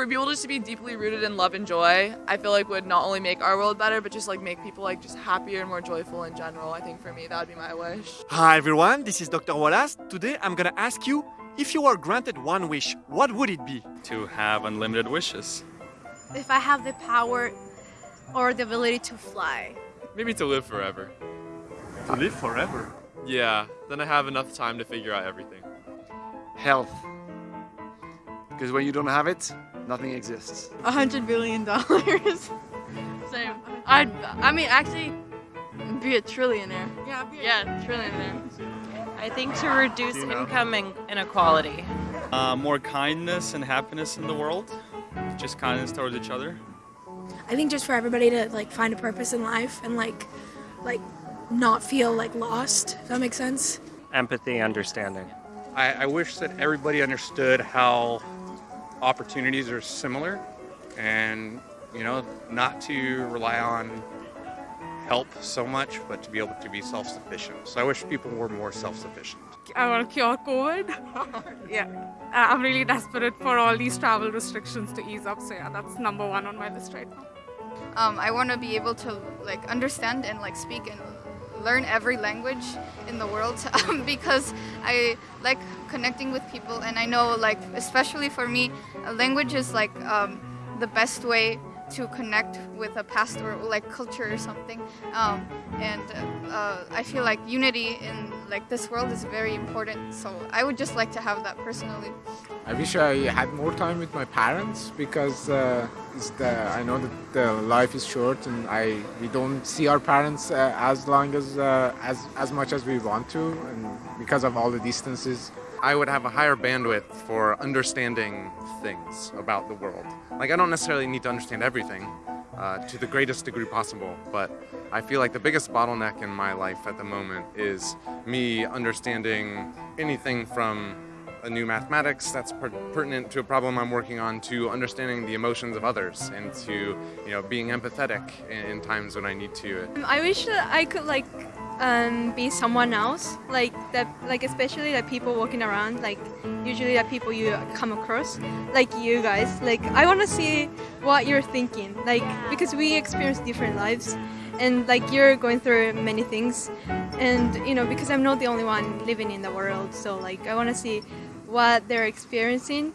for people just to be deeply rooted in love and joy, I feel like would not only make our world better, but just like make people like just happier and more joyful in general. I think for me, that would be my wish. Hi everyone, this is Dr. Wallace. Today I'm gonna ask you, if you were granted one wish, what would it be? To have unlimited wishes. If I have the power or the ability to fly. Maybe to live forever. To live forever. Yeah, then I have enough time to figure out everything. Health. Because when you don't have it, nothing exists. A hundred billion dollars. Same. I I mean actually be a trillionaire. Yeah, be a- Yeah, trillionaire. I think to reduce income in- inequality. Uh, more kindness and happiness in the world. Just kindness towards each other. I think just for everybody to like find a purpose in life and like like not feel like lost. Does that make sense? Empathy, understanding. I, I wish that everybody understood how opportunities are similar and, you know, not to rely on help so much, but to be able to be self-sufficient. So I wish people were more self-sufficient. I want to cure COVID. yeah. I'm really desperate for all these travel restrictions to ease up. So yeah, that's number one on my list right now. Um, I want to be able to like understand and like speak and learn every language in the world um, because I like connecting with people and I know like especially for me a language is like um, the best way to connect with a past or like culture or something um, and uh, I feel like unity in like this world is very important so I would just like to have that personally. I wish I had more time with my parents because uh, the, I know that the life is short and I we don't see our parents uh, as long as uh, as as much as we want to and because of all the distances. I would have a higher bandwidth for understanding things about the world. Like I don't necessarily need to understand everything uh, to the greatest degree possible, but I feel like the biggest bottleneck in my life at the moment is me understanding anything from a new mathematics that's per pertinent to a problem I'm working on to understanding the emotions of others and to you know being empathetic in, in times when I need to. I wish that I could like um, be someone else, like that, like especially like people walking around, like usually the people you come across, like you guys. Like I want to see what you're thinking, like because we experience different lives, and like you're going through many things, and you know because I'm not the only one living in the world, so like I want to see what they're experiencing.